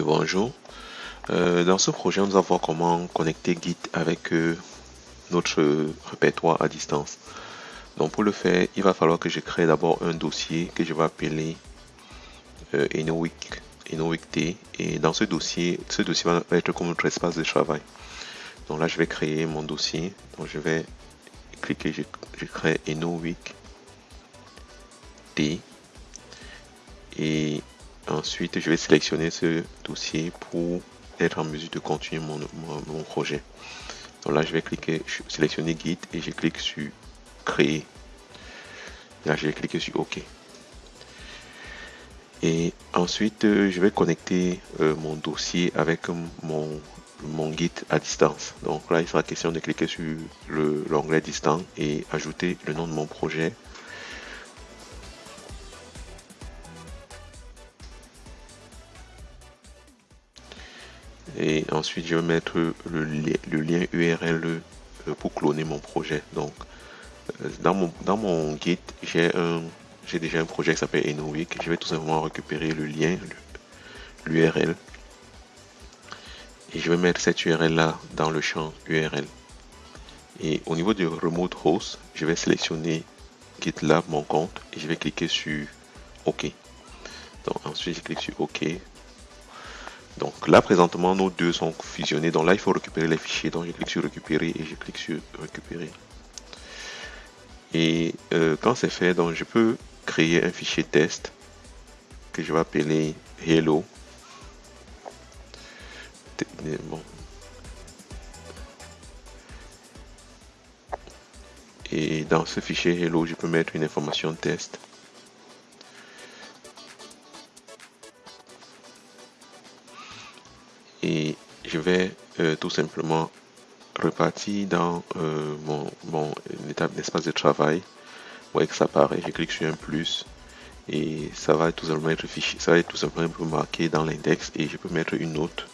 Bonjour. Euh, dans ce projet, nous allons voir comment connecter Git avec euh, notre répertoire à distance. Donc pour le faire, il va falloir que je crée d'abord un dossier que je vais appeler euh, Enowick, T. Et dans ce dossier, ce dossier va être comme notre espace de travail. Donc là, je vais créer mon dossier. Donc je vais cliquer, je, crée Enowick T. Et ensuite, je vais sélectionner ce dossier pour être en mesure de continuer mon, projet. Donc là, je vais cliquer, sélectionner Git et je clique sur Créer. Là, je vais cliquer sur OK. Et ensuite, euh, je vais connecter euh, mon dossier avec mon, mon Git à distance. Donc là, il sera question de cliquer sur l'onglet distant et ajouter le nom de mon projet et ensuite je vais mettre le, lien URL euh, pour cloner mon projet. Donc euh, dans mon, dans mon Git j'ai un j'ai déjà un projet qui s'appelle Enowick. Je vais tout simplement récupérer le lien l'URL et je vais mettre cette URL là dans le champ URL et au niveau du remote host je vais sélectionner GitLab mon compte et je vais cliquer sur OK. Donc ensuite je clique sur OK donc là, présentement, nos deux sont fusionnés. Donc là, il faut récupérer les fichiers. Donc je clique sur récupérer et je clique sur récupérer. Et euh, quand c'est fait, donc je peux créer un fichier test que je vais appeler hello. Et dans ce fichier hello, je peux mettre une information test. Et je vais euh, tout simplement repartir dans euh, mon, mon étape d'espace de travail. Vous voyez que ça apparaît, je clique sur un plus et ça va tout simplement être fichier, ça va être tout simplement marqué dans l'index et je peux mettre une note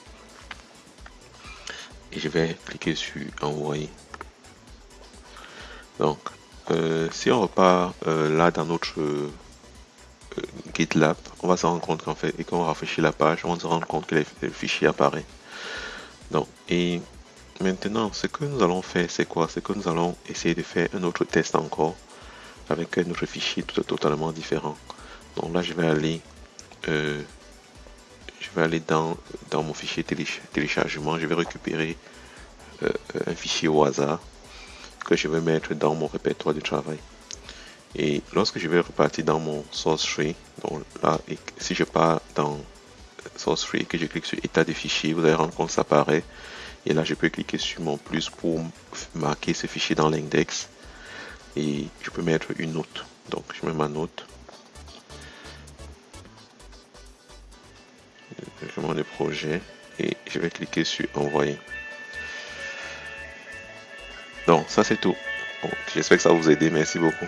et je vais cliquer sur envoyer. Donc, euh, si on repart là dans notre GitLab, on va se rendre compte qu'en fait, et quand on rafraîchit la page, on se rendre compte que le fichier apparaît. Donc, et maintenant, ce que nous allons faire, c'est quoi? C'est que nous allons essayer de faire un autre test encore avec un autre fichier tout, totalement différent. Donc là, je vais aller, euh, je vais aller dans, dans mon fichier téléchargement. Je vais récupérer euh, un fichier au hasard que je vais mettre dans mon répertoire de travail. Et lorsque je vais repartir dans mon source tree, donc là, si je pars dans source tree et que je clique sur état de fichier, vous allez rendre compte que ça apparaît. Et là, je peux cliquer sur mon plus pour marquer ce fichier dans l'index. Et je peux mettre une note. Donc, je mets ma note. Je mets le projet et je vais cliquer sur envoyer. Donc, ça c'est tout. J'espère que ça vous a aidé. Merci beaucoup.